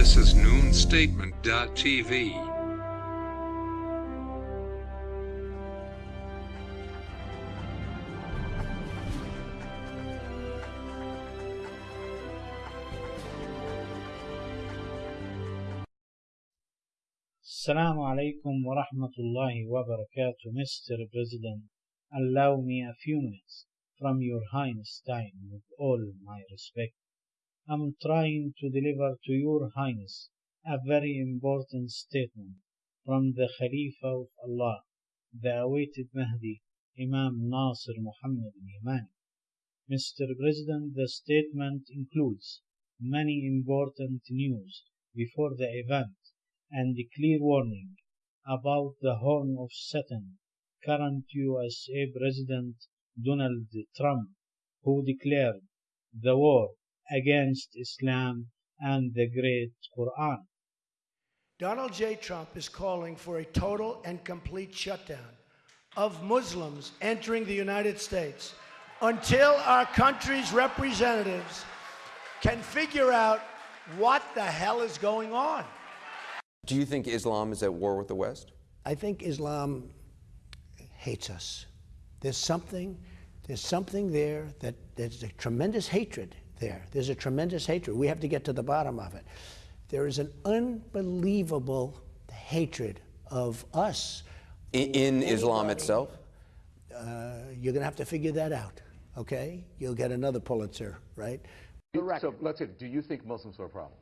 This is noonstatement.tv. Assalamu alaikum wa rahmatullahi wa barakatuh, Mr. President. Allow me a few minutes from your Highness time with all my respect. I'm trying to deliver to your Highness a very important statement from the Khalifa of Allah, the awaited Mahdi, Imam Nasir Muhammad al-Yamani. Mr. President, the statement includes many important news before the event and a clear warning about the horn of Satan, current USA President Donald Trump, who declared the war against Islam and the great Quran. Donald J. Trump is calling for a total and complete shutdown of Muslims entering the United States until our country's representatives can figure out what the hell is going on. Do you think Islam is at war with the West? I think Islam hates us. There's something, there's something there that there's a tremendous hatred there. There's a tremendous hatred. We have to get to the bottom of it. There is an unbelievable hatred of us. In, in Islam itself? Uh, you're going to have to figure that out, okay? You'll get another Pulitzer, right? Correct. So let's say, do you think Muslims are a problem?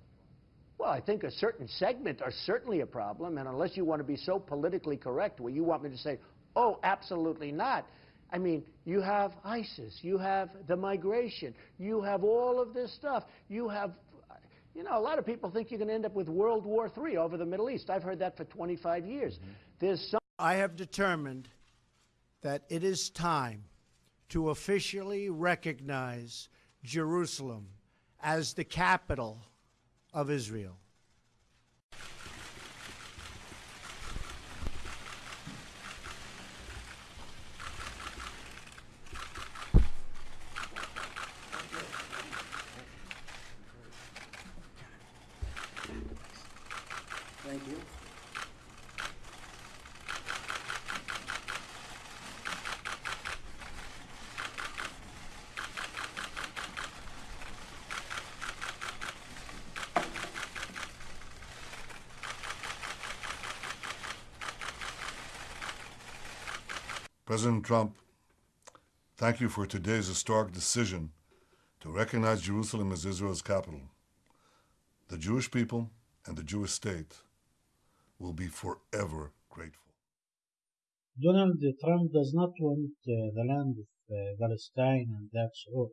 Well, I think a certain segment are certainly a problem, and unless you want to be so politically correct where you want me to say, oh, absolutely not. I mean, you have ISIS, you have the migration, you have all of this stuff. You have, you know, a lot of people think you're going to end up with World War III over the Middle East. I've heard that for 25 years. Mm-hmm. There's some. I have determined that it is time to officially recognize Jerusalem as the capital of Israel. President Trump, thank you for today's historic decision to recognize Jerusalem as Israel's capital. The Jewish people and the Jewish state will be forever grateful. Donald Trump does not want uh, the land of uh, Palestine, and that's all.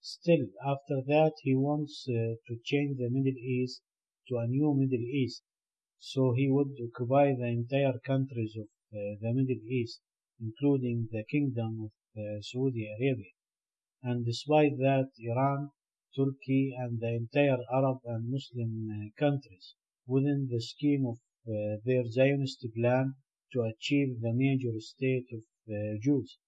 Still, after that, he wants uh, to change the Middle East to a new Middle East. So he would occupy the entire countries of uh, the Middle East, including the Kingdom of uh, Saudi Arabia. And despite that, Iran, Turkey, and the entire Arab and Muslim uh, countries within the scheme of uh, their Zionist plan to achieve the major state of Jews.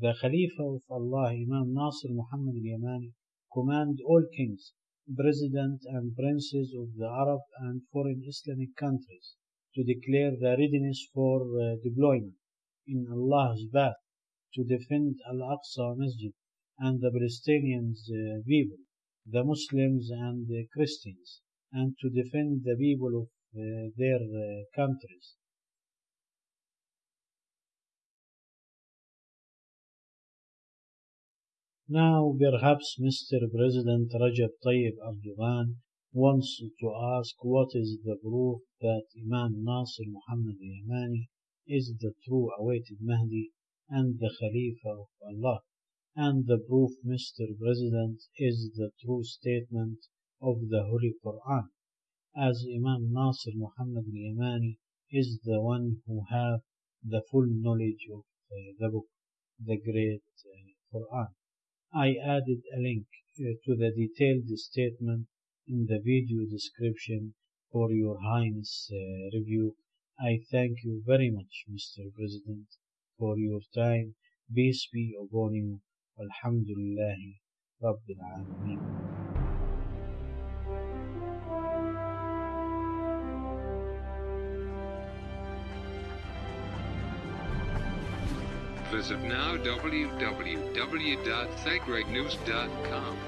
The Khalifa of Allah, Imam Nasir Muhammad al-Yamani, command all kings, presidents and princes of the Arab and foreign Islamic countries to declare the readiness for deployment in Allah's path to defend Al-Aqsa Masjid and the Palestinian uh, people, the Muslims and the Christians, and to defend the people of uh, their uh, countries. Now, perhaps Mr. President Rajab Tayyip Erdogan wants to ask what is the proof that Imam Nasir Muhammad Yamani is the true awaited Mahdi and the Khalifa of Allah, and the proof, Mr. President, is the true statement of the Holy Quran, as Imam Nasir Muhammad Yamani is the one who have the full knowledge of uh, the book, the great uh, Quran. I added a link uh, to the detailed statement in the video description for your Highness uh, review. I thank you very much, Mr. President, for your time. Peace be upon you. Alhamdulillah Rabbil Alameen. of now www.thegreatnews.com.